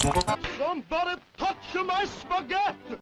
Somebody touch my spaghetti!